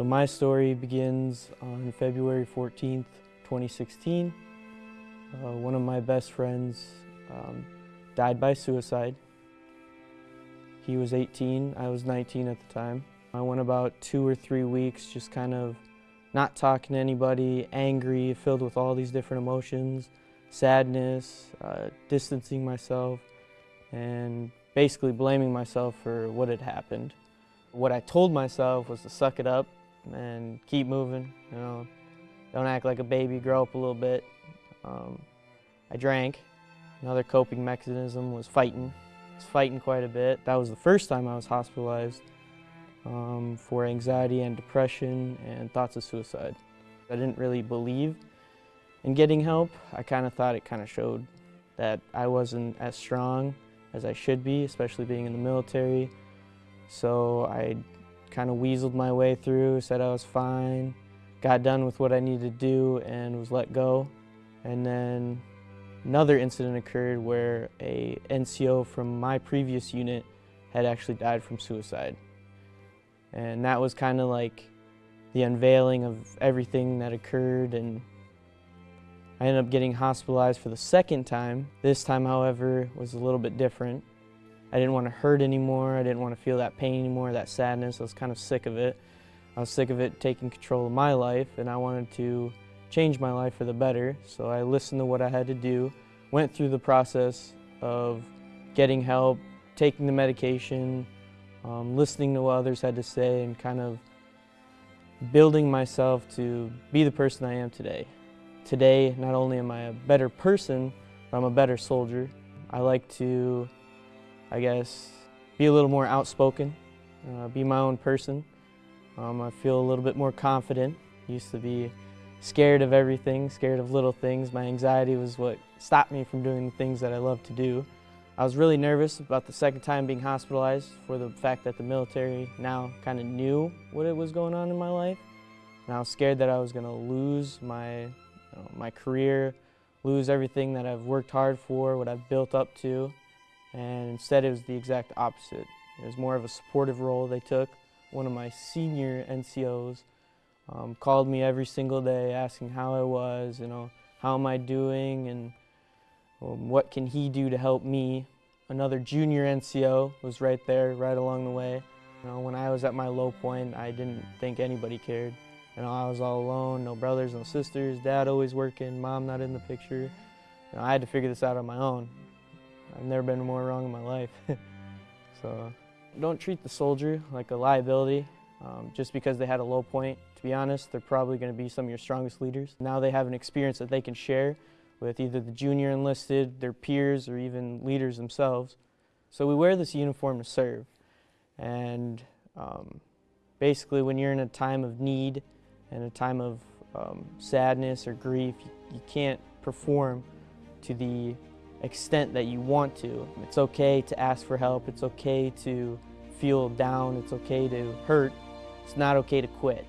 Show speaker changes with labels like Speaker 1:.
Speaker 1: So my story begins on February 14th, 2016. Uh, one of my best friends um, died by suicide. He was 18, I was 19 at the time. I went about two or three weeks just kind of not talking to anybody, angry, filled with all these different emotions, sadness, uh, distancing myself, and basically blaming myself for what had happened. What I told myself was to suck it up and keep moving, you know, don't act like a baby, grow up a little bit. Um, I drank. Another coping mechanism was fighting. I was fighting quite a bit. That was the first time I was hospitalized um, for anxiety and depression and thoughts of suicide. I didn't really believe in getting help. I kind of thought it kind of showed that I wasn't as strong as I should be, especially being in the military. So I kind of weaseled my way through, said I was fine, got done with what I needed to do and was let go. And then another incident occurred where a NCO from my previous unit had actually died from suicide. And that was kind of like the unveiling of everything that occurred and I ended up getting hospitalized for the second time. This time, however, was a little bit different. I didn't want to hurt anymore. I didn't want to feel that pain anymore, that sadness. I was kind of sick of it. I was sick of it taking control of my life and I wanted to change my life for the better. So I listened to what I had to do, went through the process of getting help, taking the medication, um, listening to what others had to say and kind of building myself to be the person I am today. Today, not only am I a better person, but I'm a better soldier. I like to, I guess, be a little more outspoken, uh, be my own person. Um, I feel a little bit more confident. Used to be scared of everything, scared of little things. My anxiety was what stopped me from doing the things that I love to do. I was really nervous about the second time being hospitalized for the fact that the military now kind of knew what it was going on in my life. And I was scared that I was going to lose my know, my career, lose everything that I've worked hard for, what I've built up to. And instead it was the exact opposite. It was more of a supportive role they took. One of my senior NCOs um, called me every single day asking how I was, you know, how am I doing and um, what can he do to help me. Another junior NCO was right there, right along the way. You know, when I was at my low point, I didn't think anybody cared. You know, I was all alone, no brothers, no sisters, dad always working, mom not in the picture. You know, I had to figure this out on my own. I've never been more wrong in my life. so don't treat the soldier like a liability um, just because they had a low point. To be honest, they're probably going to be some of your strongest leaders. Now they have an experience that they can share with either the junior enlisted, their peers, or even leaders themselves. So we wear this uniform to serve. And um, basically when you're in a time of need, and a time of um, sadness or grief, you, you can't perform to the extent that you want to. It's okay to ask for help. It's okay to feel down. It's okay to hurt. It's not okay to quit.